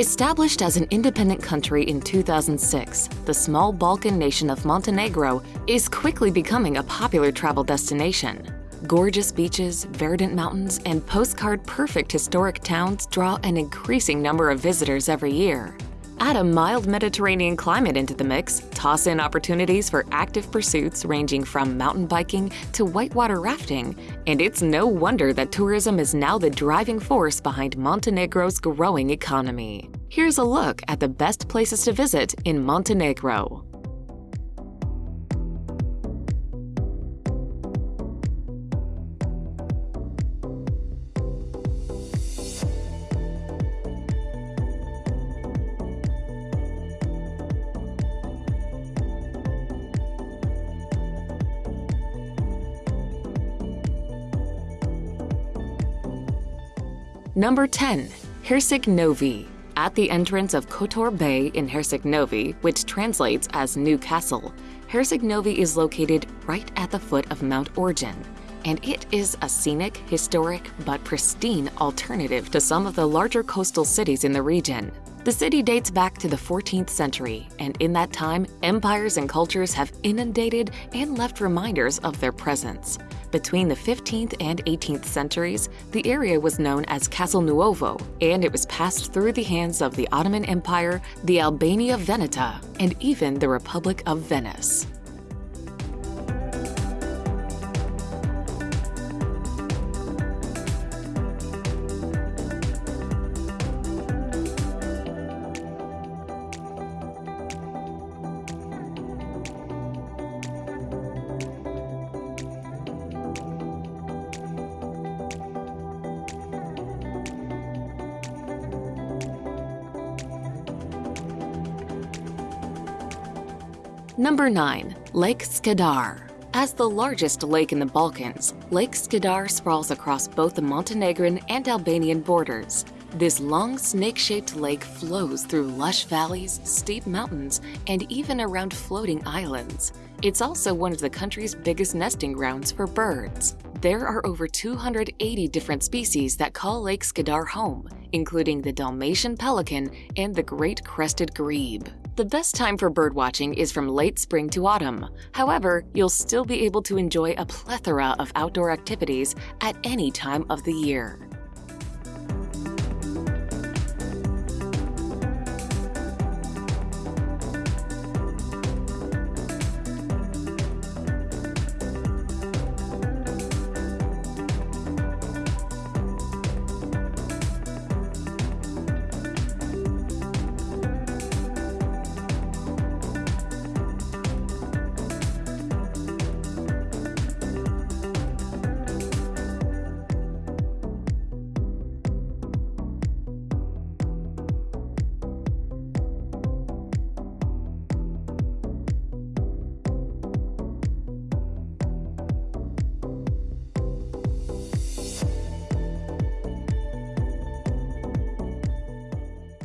Established as an independent country in 2006, the small Balkan nation of Montenegro is quickly becoming a popular travel destination. Gorgeous beaches, verdant mountains, and postcard-perfect historic towns draw an increasing number of visitors every year. Add a mild Mediterranean climate into the mix, toss in opportunities for active pursuits ranging from mountain biking to whitewater rafting, and it's no wonder that tourism is now the driving force behind Montenegro's growing economy. Here's a look at the best places to visit in Montenegro. Number 10. Herceg Novi. At the entrance of Kotor Bay in Herceg Novi, which translates as New Castle, Herceg Novi is located right at the foot of Mount Orjen, and it is a scenic, historic, but pristine alternative to some of the larger coastal cities in the region. The city dates back to the 14th century, and in that time, empires and cultures have inundated and left reminders of their presence. Between the 15th and 18th centuries, the area was known as Castel Nuovo, and it was passed through the hands of the Ottoman Empire, the Albania Veneta, and even the Republic of Venice. Number 9. Lake Skadar. As the largest lake in the Balkans, Lake Skadar sprawls across both the Montenegrin and Albanian borders. This long snake-shaped lake flows through lush valleys, steep mountains, and even around floating islands. It's also one of the country's biggest nesting grounds for birds. There are over 280 different species that call Lake Skadar home, including the Dalmatian pelican and the great crested grebe. The best time for birdwatching is from late spring to autumn. However, you'll still be able to enjoy a plethora of outdoor activities at any time of the year.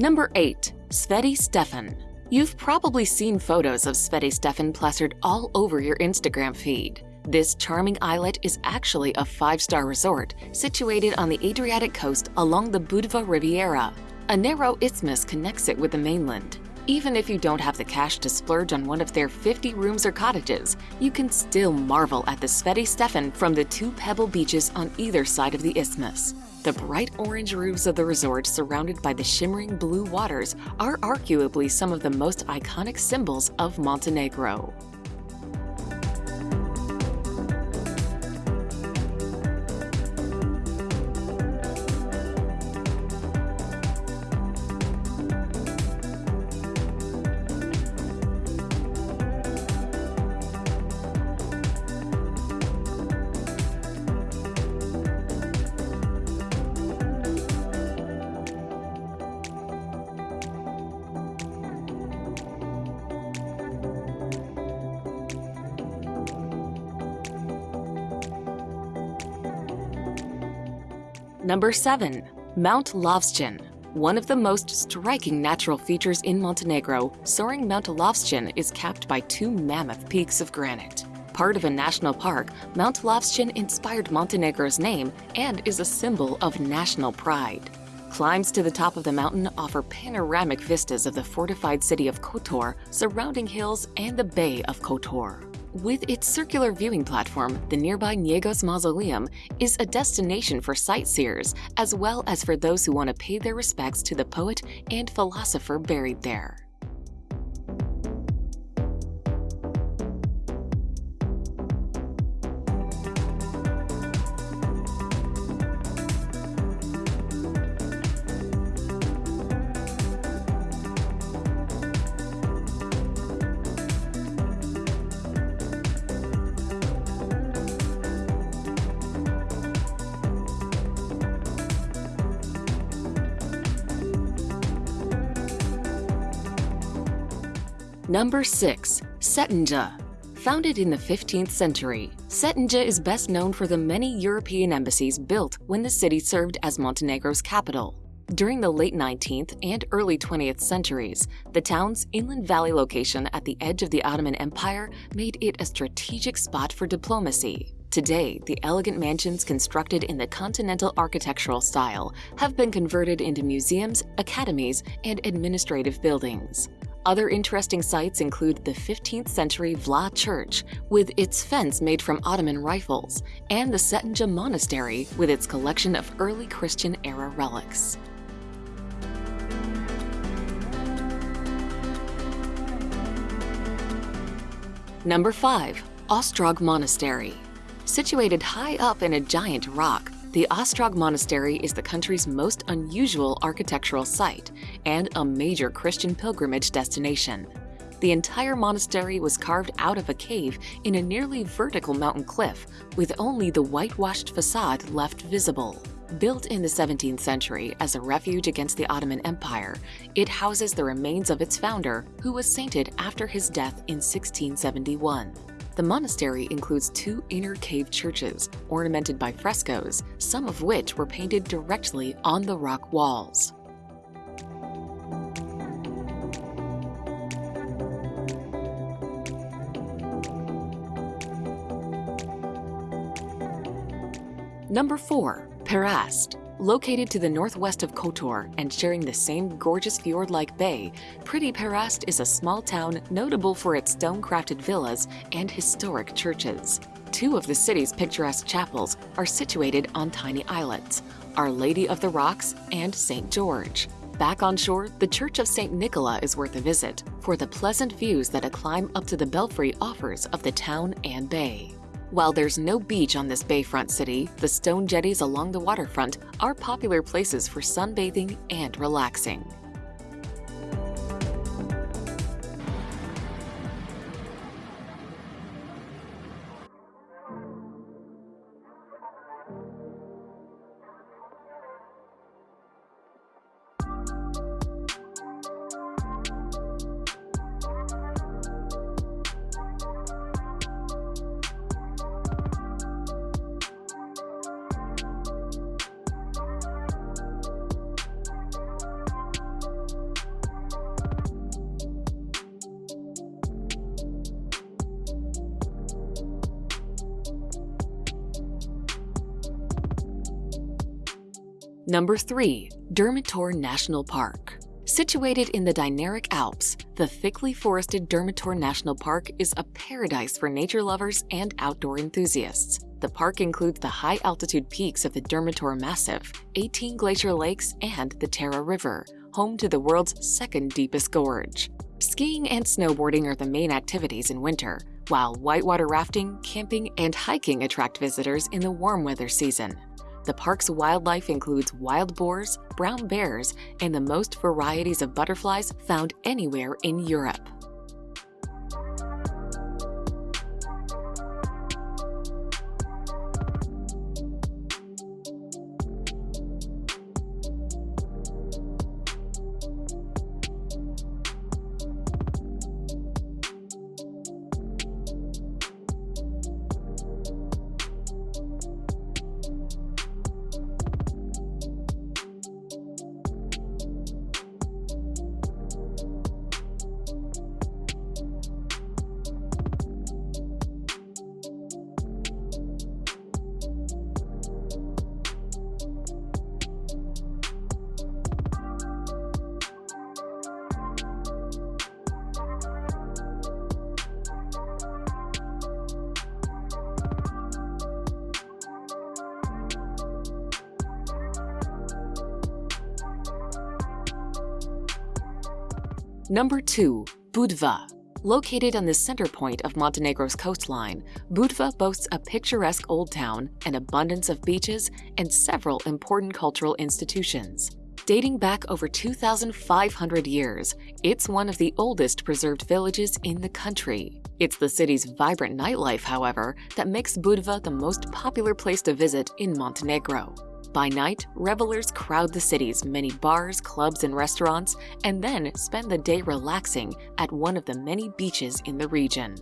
Number 8. Sveti Stefan. You've probably seen photos of Sveti Stefan plastered all over your Instagram feed. This charming islet is actually a five-star resort situated on the Adriatic coast along the Budva Riviera. A narrow isthmus connects it with the mainland. Even if you don't have the cash to splurge on one of their 50 rooms or cottages, you can still marvel at the Sveti Stefan from the two pebble beaches on either side of the isthmus. The bright orange roofs of the resort surrounded by the shimmering blue waters are arguably some of the most iconic symbols of Montenegro. Number 7. Mount Lovćen. One of the most striking natural features in Montenegro, soaring Mount Lovćen is capped by two mammoth peaks of granite. Part of a national park, Mount Lovćen inspired Montenegro's name and is a symbol of national pride. Climbs to the top of the mountain offer panoramic vistas of the fortified city of Kotor, surrounding hills, and the Bay of Kotor. With its circular viewing platform, the nearby Njegoš Mausoleum is a destination for sightseers as well as for those who want to pay their respects to the poet and philosopher buried there. Number 6. Cetinje Founded in the 15th century, Cetinje is best known for the many European embassies built when the city served as Montenegro's capital. During the late 19th and early 20th centuries, the town's inland valley location at the edge of the Ottoman Empire made it a strategic spot for diplomacy. Today, the elegant mansions constructed in the continental architectural style have been converted into museums, academies, and administrative buildings. Other interesting sites include the 15th century Vlah Church, with its fence made from Ottoman rifles, and the Cetinje Monastery, with its collection of early Christian era relics. Number 5. Ostrog Monastery Situated high up in a giant rock, the Ostrog Monastery is the country's most unusual architectural site and a major Christian pilgrimage destination. The entire monastery was carved out of a cave in a nearly vertical mountain cliff, with only the whitewashed facade left visible. Built in the 17th century as a refuge against the Ottoman Empire, it houses the remains of its founder, who was sainted after his death in 1671. The monastery includes two inner cave churches, ornamented by frescoes, some of which were painted directly on the rock walls. Number 4. Perast Located to the northwest of Kotor and sharing the same gorgeous fjord-like bay, Pretty Perast is a small town notable for its stone-crafted villas and historic churches. Two of the city's picturesque chapels are situated on tiny islets, Our Lady of the Rocks and St. George. Back on shore, the Church of St. Nicola is worth a visit for the pleasant views that a climb up to the belfry offers of the town and bay. While there's no beach on this bayfront city, the stone jetties along the waterfront are popular places for sunbathing and relaxing. Number 3. Durmitor National Park Situated in the Dinaric Alps, the thickly forested Durmitor National Park is a paradise for nature lovers and outdoor enthusiasts. The park includes the high-altitude peaks of the Durmitor Massif, 18 glacier lakes, and the Tara River, home to the world's second deepest gorge. Skiing and snowboarding are the main activities in winter, while whitewater rafting, camping, and hiking attract visitors in the warm weather season. The park's wildlife includes wild boars, brown bears, and the most varieties of butterflies found anywhere in Europe. Number 2. Budva. Located on the center point of Montenegro's coastline, Budva boasts a picturesque old town, an abundance of beaches, and several important cultural institutions. Dating back over 2,500 years, it's one of the oldest preserved villages in the country. It's the city's vibrant nightlife, however, that makes Budva the most popular place to visit in Montenegro. By night, revelers crowd the city's many bars, clubs, and restaurants, and then spend the day relaxing at one of the many beaches in the region.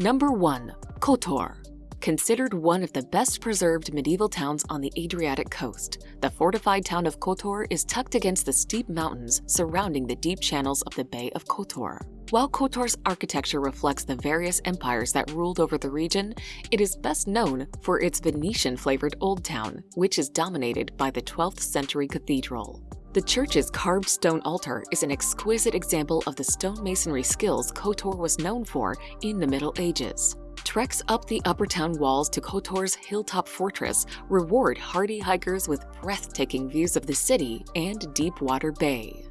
Number 1. Kotor. Considered one of the best preserved medieval towns on the Adriatic coast, the fortified town of Kotor is tucked against the steep mountains surrounding the deep channels of the Bay of Kotor. While Kotor's architecture reflects the various empires that ruled over the region, it is best known for its Venetian-flavored Old Town, which is dominated by the 12th century cathedral. The church's carved stone altar is an exquisite example of the stonemasonry skills KOTOR was known for in the Middle Ages. Treks up the upper town walls to KOTOR's hilltop fortress reward hardy hikers with breathtaking views of the city and Deepwater Bay.